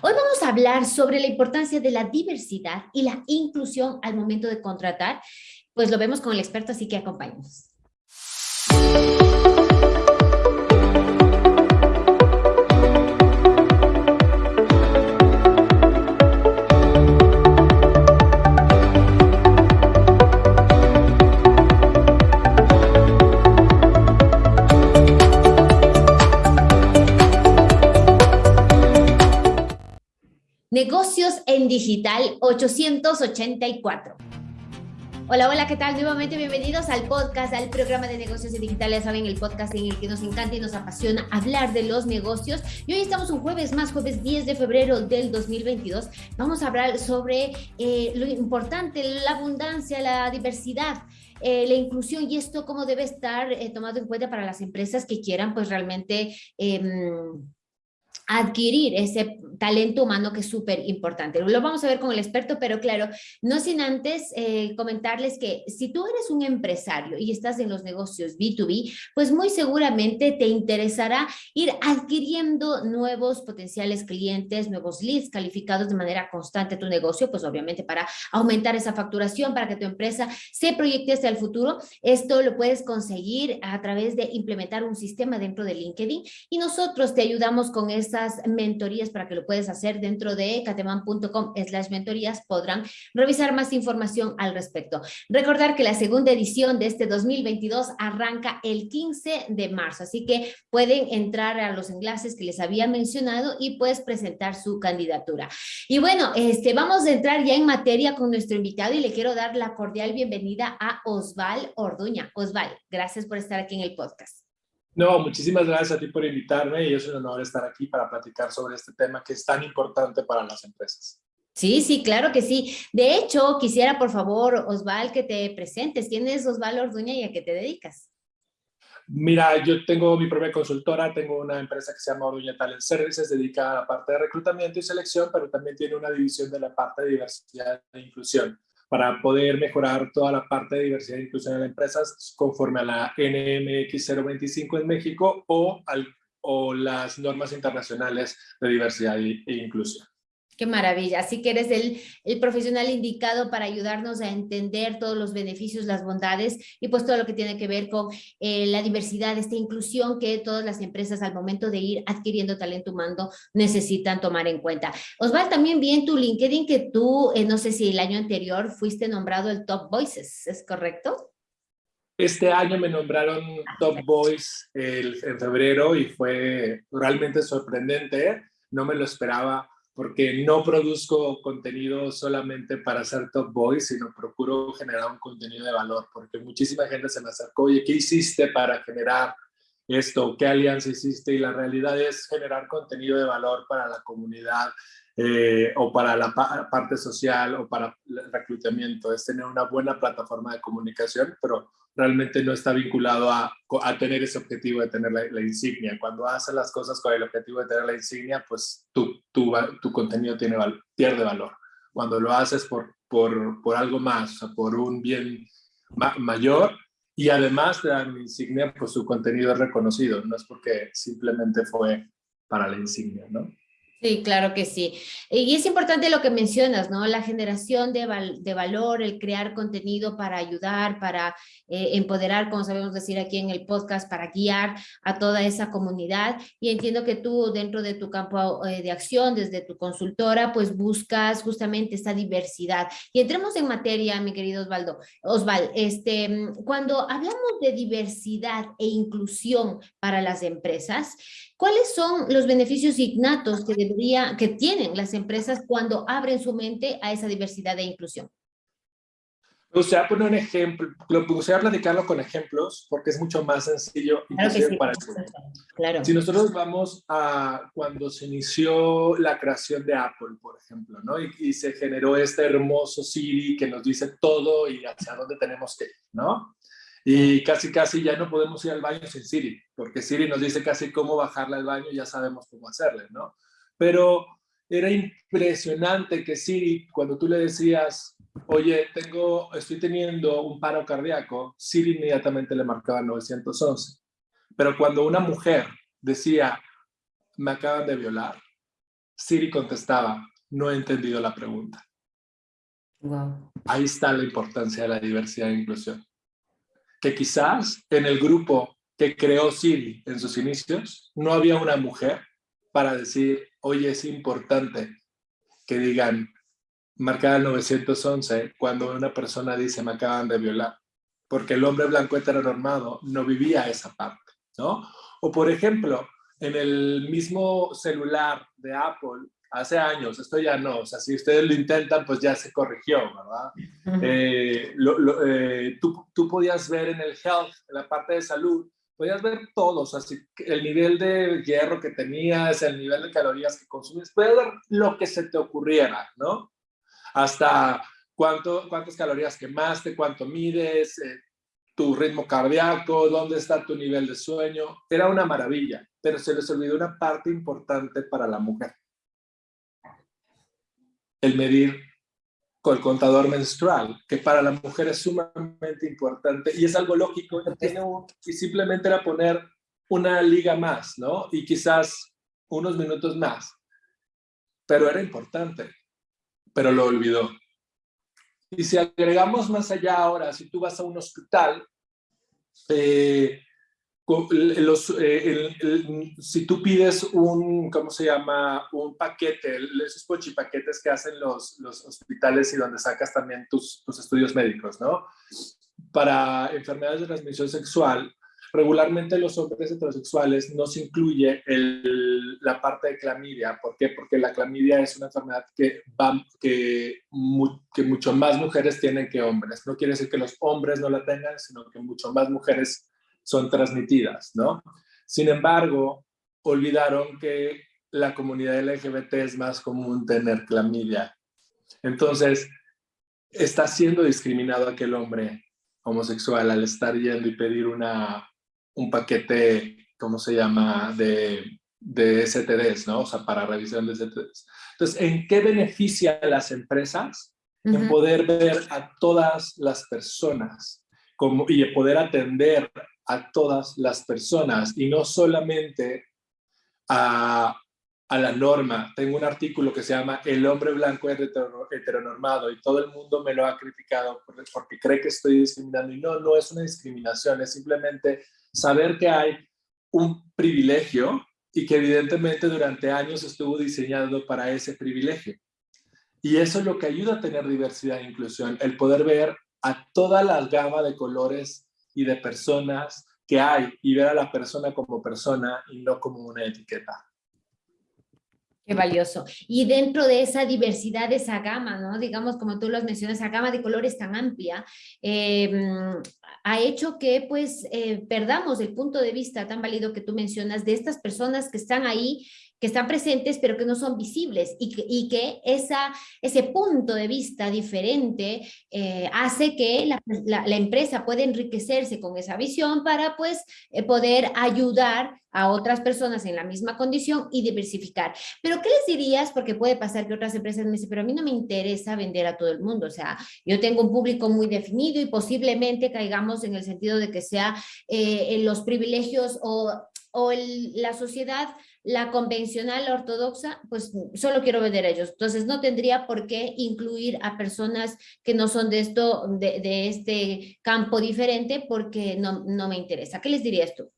Hoy vamos a hablar sobre la importancia de la diversidad y la inclusión al momento de contratar. Pues lo vemos con el experto, así que acompáñenos. Negocios en Digital 884. Hola, hola, ¿qué tal? Nuevamente bienvenidos al podcast, al programa de negocios en digital. Ya saben, el podcast en el que nos encanta y nos apasiona hablar de los negocios. Y hoy estamos un jueves más, jueves 10 de febrero del 2022. Vamos a hablar sobre eh, lo importante, la abundancia, la diversidad. Eh, la inclusión y esto cómo debe estar eh, tomado en cuenta para las empresas que quieran pues realmente em, adquirir ese talento humano que es súper importante. Lo vamos a ver con el experto, pero claro, no sin antes eh, comentarles que si tú eres un empresario y estás en los negocios B2B, pues muy seguramente te interesará ir adquiriendo nuevos potenciales clientes, nuevos leads calificados de manera constante a tu negocio, pues obviamente para aumentar esa facturación, para que tu empresa se proyecte hacia el futuro. Esto lo puedes conseguir a través de implementar un sistema dentro de LinkedIn y nosotros te ayudamos con esa mentorías para que lo puedes hacer dentro de cateman.com slash mentorías, podrán revisar más información al respecto. Recordar que la segunda edición de este 2022 arranca el 15 de marzo, así que pueden entrar a los enlaces que les había mencionado y puedes presentar su candidatura. Y bueno, este, vamos a entrar ya en materia con nuestro invitado y le quiero dar la cordial bienvenida a Osval Orduña. Osval, gracias por estar aquí en el podcast. No, muchísimas gracias a ti por invitarme y es un honor estar aquí para platicar sobre este tema que es tan importante para las empresas. Sí, sí, claro que sí. De hecho, quisiera por favor, Osval, que te presentes. ¿Quién es Osval Orduña y a qué te dedicas? Mira, yo tengo mi propia consultora, tengo una empresa que se llama Orduña Talent Services, dedicada a la parte de reclutamiento y selección, pero también tiene una división de la parte de diversidad e inclusión para poder mejorar toda la parte de diversidad e inclusión en las empresas conforme a la NMX 025 en México o, al, o las normas internacionales de diversidad e inclusión. Qué maravilla. Así que eres el, el, profesional indicado para ayudarnos a entender todos los beneficios, las bondades y pues todo lo que tiene que ver con eh, la diversidad, esta inclusión que todas las empresas al momento de ir adquiriendo talento humano necesitan tomar en cuenta. Osval, también vi en tu LinkedIn que tú, eh, no sé si el año anterior fuiste nombrado el Top Voices, ¿es correcto? Este año me nombraron Top Voice el, en febrero y fue realmente sorprendente, no me lo esperaba porque no produzco contenido solamente para ser top boy, sino procuro generar un contenido de valor, porque muchísima gente se me acercó, oye, ¿qué hiciste para generar esto? ¿Qué alianza hiciste? Y la realidad es generar contenido de valor para la comunidad eh, o para la parte social o para el reclutamiento, es tener una buena plataforma de comunicación, pero realmente no está vinculado a, tener ese objetivo de tener la, insignia. Cuando haces las cosas con el objetivo de tener la insignia, pues tu, tu, tu contenido pierde valor. Cuando lo haces por, por, por algo más, por un bien mayor, y además de la insignia, pues su contenido es reconocido, no es porque simplemente fue para la insignia, ¿no? Sí, claro que sí. Y es importante lo que mencionas, ¿no? La generación de, de valor, el crear contenido para ayudar, para eh, empoderar, como sabemos decir aquí en el podcast, para guiar a toda esa comunidad. Y entiendo que tú dentro de tu campo eh, de acción, desde tu consultora, pues buscas justamente esta diversidad. Y entremos en materia, mi querido Osvaldo. Osval, este, cuando hablamos de diversidad e inclusión para las empresas, ¿Cuáles son los beneficios innatos que, debería, que tienen las empresas cuando abren su mente a esa diversidad e inclusión? Me gustaría poner un ejemplo, me gustaría platicarlo con ejemplos porque es mucho más sencillo claro sí, para claro. Si nosotros vamos a cuando se inició la creación de Apple, por ejemplo, ¿no? Y, y, se generó este hermoso Siri que nos dice todo y hacia dónde tenemos que ir, ¿no? Y casi, casi ya no podemos ir al baño sin Siri, porque Siri nos dice casi cómo bajarle al baño y ya sabemos cómo hacerle, ¿no? Pero era impresionante que Siri, cuando tú le decías, oye, tengo, estoy teniendo un paro cardíaco, Siri inmediatamente le marcaba 911. Pero cuando una mujer decía, me acaban de violar, Siri contestaba, no he entendido la pregunta. Wow. Ahí está la importancia de la diversidad e inclusión. Que quizás en el grupo que creó Siri en sus inicios, no había una mujer para decir, oye, es importante que digan, marcada el 911, cuando una persona dice, me acaban de violar, porque el hombre blanco heteronormado no vivía esa parte, ¿no? O por ejemplo, en el mismo celular de Apple, hace años, esto ya no, o sea, si ustedes lo intentan, pues ya se corrigió, ¿verdad? Eh, eh, tú, tú, podías ver en el health, en la parte de salud, podías ver todos, así el nivel de hierro que tenías, el nivel de calorías que consumes, puedes ver lo que se te ocurriera, ¿no? Hasta cuánto, cuántas calorías quemaste, cuánto mides, eh, tu ritmo cardíaco, dónde está tu nivel de sueño. Era una maravilla, pero se les olvidó una parte importante para la mujer el medir con el contador menstrual, que para la mujer es sumamente importante y es algo lógico, y simplemente era poner una liga más, ¿no? Y quizás unos minutos más. Pero era importante, pero lo olvidó. Y si agregamos más allá ahora, si tú vas a un hospital, eh, los, eh, si tú pides un, ¿cómo se llama? Un paquete, esos pochipaquetes que hacen los, los hospitales y donde sacas también tus, estudios médicos, ¿no? Para enfermedades de transmisión sexual, regularmente los hombres heterosexuales no se incluye la parte de clamidia. ¿Por qué? Porque la clamidia es una enfermedad que, va, que, que mucho más mujeres tienen que hombres. No quiere decir que los hombres no la tengan, sino que mucho más mujeres son transmitidas, ¿no? Sin embargo, olvidaron que la comunidad LGBT es más común tener clamidia. Entonces, está siendo discriminado aquel hombre homosexual al estar yendo y pedir una, un paquete, ¿cómo se llama?, de, de STDs, ¿no? O sea, para revisión de STDs. Entonces, ¿en qué beneficia a las empresas? En poder ver a todas las personas como, y poder atender a todas las personas y no solamente a, la norma. Tengo un artículo que se llama El hombre blanco es heteronormado y todo el mundo me lo ha criticado porque cree que estoy discriminando y no, no es una discriminación, es simplemente saber que hay un privilegio y que evidentemente durante años estuvo diseñado para ese privilegio. Y eso es lo que ayuda a tener diversidad e inclusión, el poder ver a toda la gama de colores y de personas que hay y ver a la persona como persona y no como una etiqueta. Qué valioso. Y dentro de esa diversidad, de esa gama, ¿no? Digamos, como tú lo mencionas, esa gama de colores tan amplia, em, ha hecho que pues eh, perdamos el punto de vista tan válido que tú mencionas de estas personas que están ahí que están presentes pero que no son visibles y que, y que esa, ese punto de vista diferente eh, hace que la, empresa pueda enriquecerse con esa visión para pues eh, poder ayudar a otras personas en la misma condición y diversificar. Pero ¿qué les dirías? Porque puede pasar que otras empresas me dicen, pero a mí no me interesa vender a todo el mundo, o sea, yo tengo un público muy definido y posiblemente caigamos en el sentido de que sea eh, en los privilegios o, o la sociedad la convencional ortodoxa, pues solo quiero vender a ellos. Entonces no tendría por qué incluir a personas que no son de esto, de, de este campo diferente porque no, no me interesa. ¿Qué les dirías tú?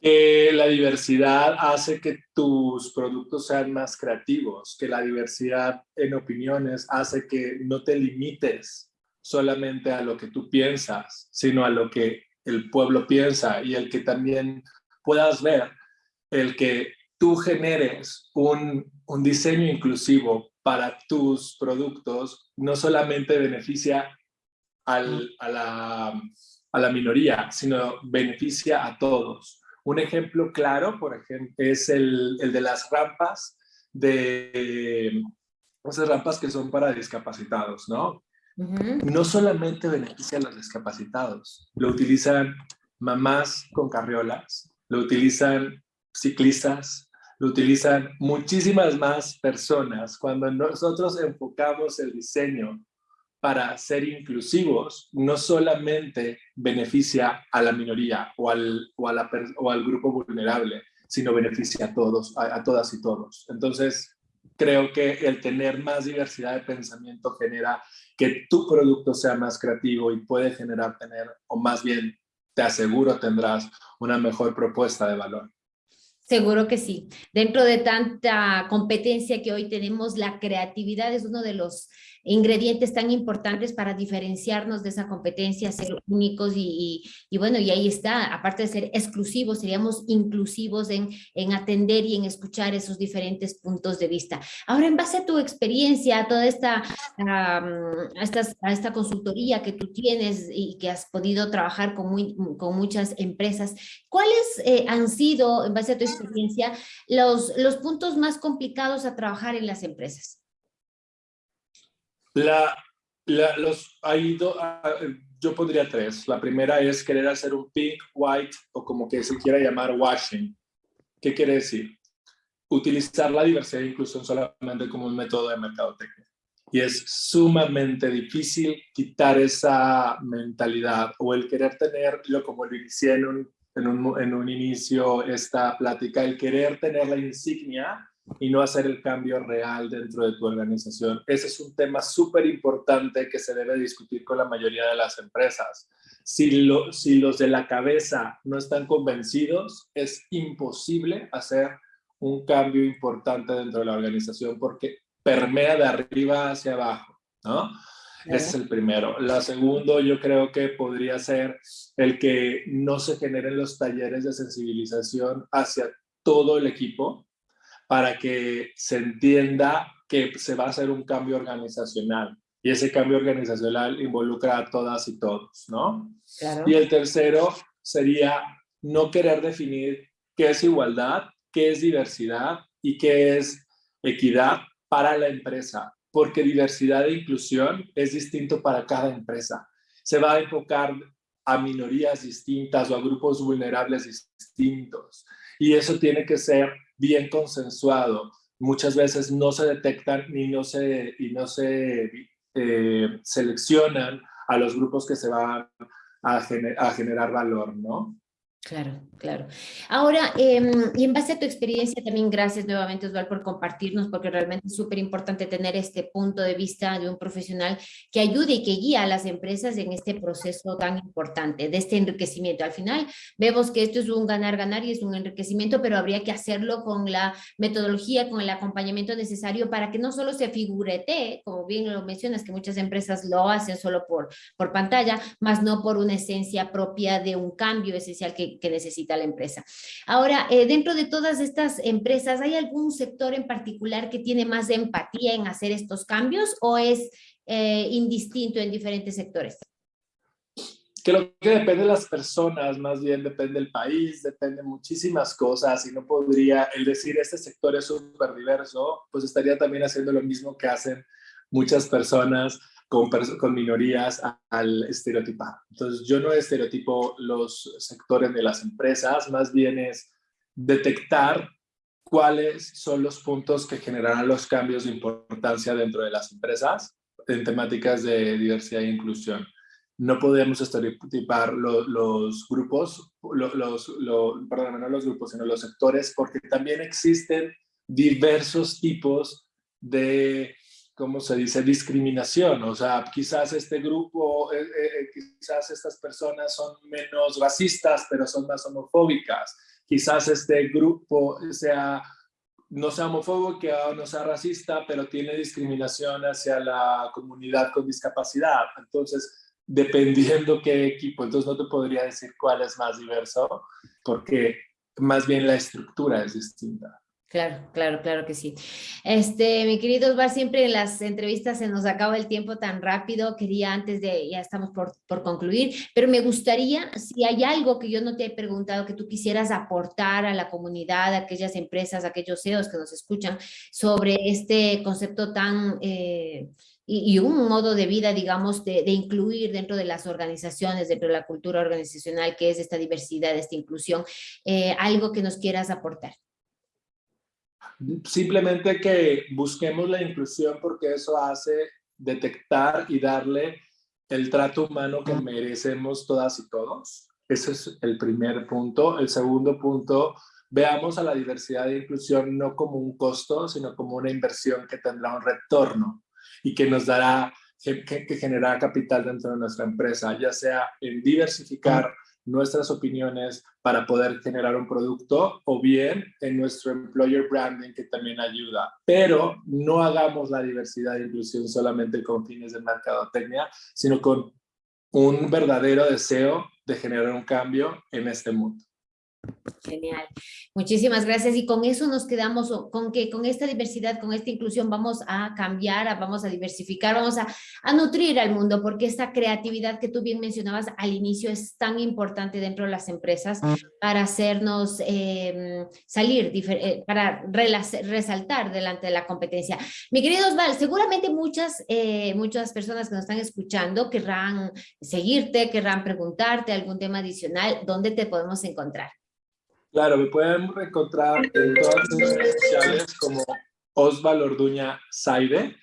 Que la diversidad hace que tus productos sean más creativos, que la diversidad en opiniones hace que no te limites solamente a lo que tú piensas, sino a lo que el pueblo piensa y el que también puedas ver el que tú generes un, diseño inclusivo para tus productos no solamente beneficia a, la, a la minoría, sino beneficia a todos. Un ejemplo claro, por ejemplo, es el, de las rampas de esas rampas que son para discapacitados, ¿no? No solamente beneficia a los discapacitados, lo utilizan mamás con carriolas, lo utilizan ciclistas, lo utilizan muchísimas más personas. Cuando nosotros enfocamos el diseño para ser inclusivos, no solamente beneficia a la minoría o al, o, al grupo vulnerable, sino beneficia a todos, a, todas y todos. Entonces, creo que el tener más diversidad de pensamiento genera que tu producto sea más creativo y puede generar tener, o más bien te aseguro tendrás una mejor propuesta de valor. Seguro que sí. Dentro de tanta competencia que hoy tenemos, la creatividad es uno de los ingredientes tan importantes para diferenciarnos de esa competencia, ser únicos y, bueno, y ahí está, aparte de ser exclusivos, seríamos inclusivos en, en atender y en escuchar esos diferentes puntos de vista. Ahora, en base a tu experiencia, a toda esta, a, esta, consultoría que tú tienes y que has podido trabajar con, muy, con muchas empresas, ¿cuáles eh, han sido, en base a tu experiencia, los, los puntos más complicados a trabajar en las empresas? La, los, hay ah, yo pondría tres. La primera es querer hacer un pink, white o como que se quiera llamar washing. ¿Qué quiere decir? Utilizar la diversidad e inclusión solamente como un método de mercadotecnia. Y es sumamente difícil quitar esa mentalidad o el querer tenerlo como lo inicié en un, en un, inicio esta plática, el querer tener la insignia y no hacer el cambio real dentro de tu organización. Ese es un tema súper importante que se debe discutir con la mayoría de las empresas. Si, si los de la cabeza no están convencidos, es imposible hacer un cambio importante dentro de la organización porque permea de arriba hacia abajo, ¿no? Ese es el primero. La segundo, yo creo que podría ser el que no se generen los talleres de sensibilización hacia todo el equipo, para que se entienda que se va a hacer un cambio organizacional y ese cambio organizacional involucra a todas y todos, ¿no? Y el tercero sería no querer definir qué es igualdad, qué es diversidad y qué es equidad para la empresa, porque diversidad e inclusión es distinto para cada empresa. Se va a enfocar a minorías distintas o a grupos vulnerables distintos. Y eso tiene que ser bien consensuado. Muchas veces no se detectan ni no se, y no se eh, seleccionan a los grupos que se van a, a generar valor, ¿no? Claro, claro. Ahora, em, y en base a tu experiencia, también gracias nuevamente, Osvaldo, por compartirnos, porque realmente es súper importante tener este punto de vista de un profesional que ayude y que guíe a las empresas en este proceso tan importante, de este enriquecimiento. Al final, vemos que esto es un ganar-ganar y es un enriquecimiento, pero habría que hacerlo con la metodología, con el acompañamiento necesario para que no solo se figurete, como bien lo mencionas, que muchas empresas lo hacen solo por, por pantalla, más no por una esencia propia de un cambio esencial que que, necesita la empresa. Ahora, eh, dentro de todas estas empresas, ¿hay algún sector en particular que tiene más empatía en hacer estos cambios o es eh, indistinto en diferentes sectores? Creo que depende de las personas, más bien depende del país, depende de muchísimas cosas y no podría, el decir este sector es súper diverso, pues estaría también haciendo lo mismo que hacen muchas personas con, con minorías al estereotipar. Entonces, yo no estereotipo los sectores de las empresas, más bien es detectar cuáles son los puntos que generarán los cambios de importancia dentro de las empresas en temáticas de diversidad e inclusión. No podemos estereotipar los grupos, los, perdón, no los grupos, sino los sectores, porque también existen diversos tipos de ¿cómo se dice? Discriminación. O sea, quizás este grupo, eh, eh, eh, quizás estas personas son menos racistas, pero son más homofóbicas. Quizás este grupo sea, no sea homofóbico o no sea racista, pero tiene discriminación hacia la comunidad con discapacidad. Entonces, dependiendo qué equipo, entonces no te podría decir cuál es más diverso, porque más bien la estructura es distinta. Claro, claro, claro que sí. Este, mi querido Osvar, siempre en las entrevistas se nos acaba el tiempo tan rápido. Quería antes de, ya estamos por, por, concluir, pero me gustaría, si hay algo que yo no te he preguntado, que tú quisieras aportar a la comunidad, a aquellas empresas, a aquellos CEOs que nos escuchan sobre este concepto tan... Eh, y, un modo de vida, digamos, de, de, incluir dentro de las organizaciones, dentro de la cultura organizacional, que es esta diversidad, esta inclusión, eh, algo que nos quieras aportar. Simplemente que busquemos la inclusión porque eso hace detectar y darle el trato humano que merecemos todas y todos. Ese es el primer punto. El segundo punto, veamos a la diversidad e inclusión no como un costo, sino como una inversión que tendrá un retorno y que nos dará, que, que generará capital dentro de nuestra empresa, ya sea en diversificar nuestras opiniones para poder generar un producto o bien en nuestro employer branding que también ayuda. Pero no hagamos la diversidad e inclusión solamente con fines de mercadotecnia, sino con un verdadero deseo de generar un cambio en este mundo. Genial. Muchísimas gracias. Y con eso nos quedamos, con que con esta diversidad, con esta inclusión vamos a cambiar, vamos a diversificar, vamos a, nutrir al mundo, porque esta creatividad que tú bien mencionabas al inicio es tan importante dentro de las empresas para hacernos em, salir, eh, para resaltar delante de la competencia. Mi querido Osval, seguramente muchas, eh, muchas personas que nos están escuchando querrán seguirte, querrán preguntarte algún tema adicional, ¿dónde te podemos encontrar? Claro, me pueden encontrar en todas las redes sociales como Osval Orduña Saide,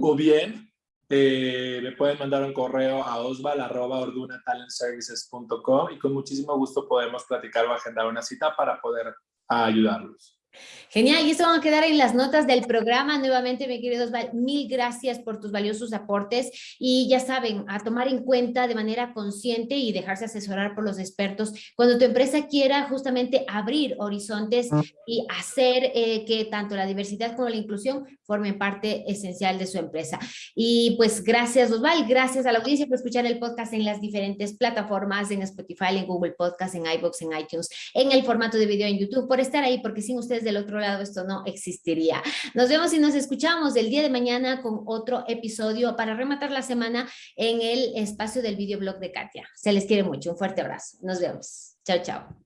o bien eh, me pueden mandar un correo a osval.ordunatalentservices.com y con muchísimo gusto podemos platicar o agendar una cita para poder ayudarlos. Genial, y esto va a quedar en las notas del programa. Nuevamente, mi queridos, mil gracias por tus valiosos aportes y ya saben, a tomar en cuenta de manera consciente y dejarse asesorar por los expertos cuando tu empresa quiera justamente abrir horizontes y hacer eh, que tanto la diversidad como la inclusión formen parte esencial de su empresa. Y pues gracias Osval, gracias a la audiencia por escuchar el podcast en las diferentes plataformas, en Spotify, en Google Podcast, en iBox, en iTunes, en el formato de video en YouTube, por estar ahí, porque sin del otro lado esto no existiría. Nos vemos y nos escuchamos el día de mañana con otro episodio para rematar la semana en el espacio del videoblog de Katia. Se les quiere mucho, un fuerte abrazo. Nos vemos. Chao, chao.